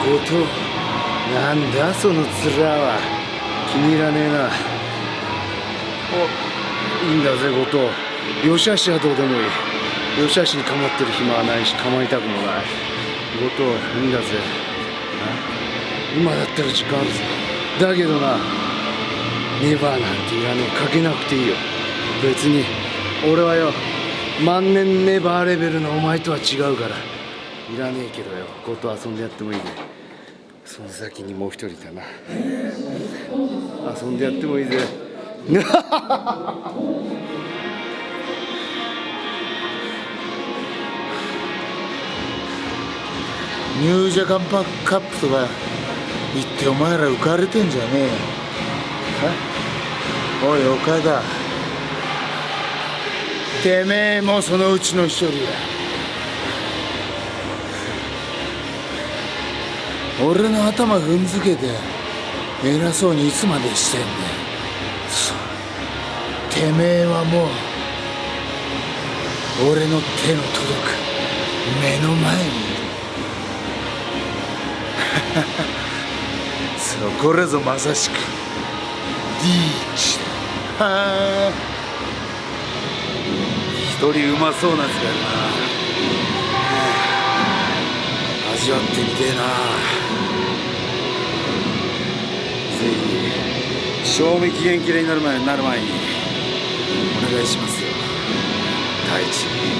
後藤なんだその面は。気に入らねえな。おいいんだぜ後藤よしあしはどうでもいい。よしあしに構ってる暇はないし構いたくもない。後藤いいんだぜ。今だったら時間あるぞだけどな。ネバーなんていらねえ。かけなくていいよ。別に俺はよ。万年ネバーレベルのお前とは違うから。いらねえけどよ。こと遊んでやってもいいね。その先にもう一人だな。遊んでやってもいいぜ。ニュージャカンパカップとか言ってお前ら浮かれてんじゃねえよ。おい岡田てめえもそのうちの一人だ俺の頭踏んづけて偉そうにいつまでしてんだよてめえはもう俺の手の届く目の前にいる。そこらぞまさしくリーチだ。は あ一人うまそうなやつがいるな。味わってみてえな。ぜひ賞味期限切れになる前になる前にお願いしますよ。第一。